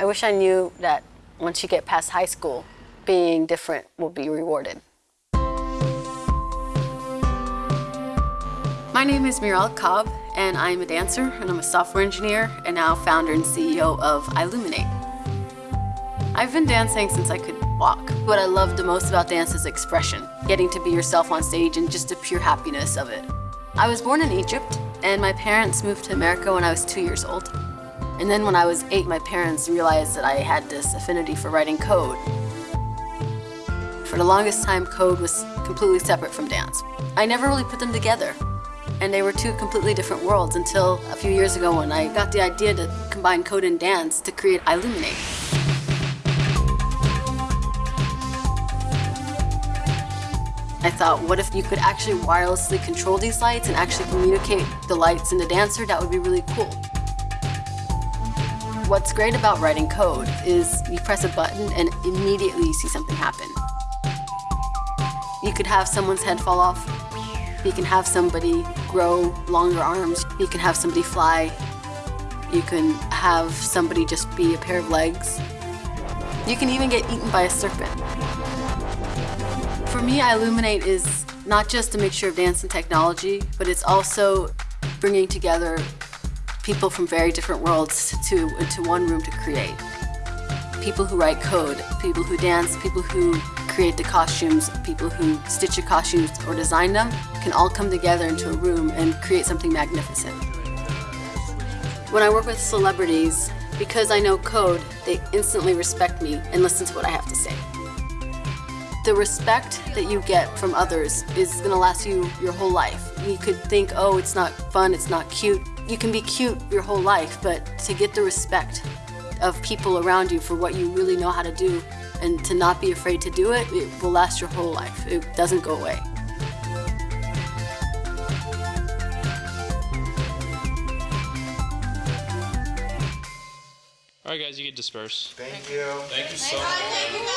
I wish I knew that once you get past high school, being different will be rewarded. My name is Miral Kotb, and I'm a dancer, and I'm a software engineer, and now founder and CEO of iLuminate. I've been dancing since I could walk. What I love the most about dance is expression, getting to be yourself on stage and just the pure happiness of it. I was born in Egypt, and my parents moved to America when I was two years old. And then when I was eight, my parents realized that I had this affinity for writing code. For the longest time, code was completely separate from dance. I never really put them together. And they were two completely different worlds until a few years ago when I got the idea to combine code and dance to create iLuminate. I thought, what if you could actually wirelessly control these lights and actually communicate the lights and the dancer? That would be really cool. What's great about writing code is you press a button and immediately you see something happen. You could have someone's head fall off. You can have somebody grow longer arms. You can have somebody fly. You can have somebody just be a pair of legs. You can even get eaten by a serpent. For me, iLuminate is not just a mixture of dance and technology, but it's also bringing together people from very different worlds to into one room to create. People who write code, people who dance, people who create the costumes, people who stitch the costumes or design them, can all come together into a room and create something magnificent. When I work with celebrities, because I know code, they instantly respect me and listen to what I have to say. The respect that you get from others is going to last you your whole life. You could think, oh, it's not fun, it's not cute. You can be cute your whole life, but to get the respect of people around you for what you really know how to do and to not be afraid to do it, it will last your whole life. It doesn't go away. All right, guys, you get disperse. Thank you. Thank you so much.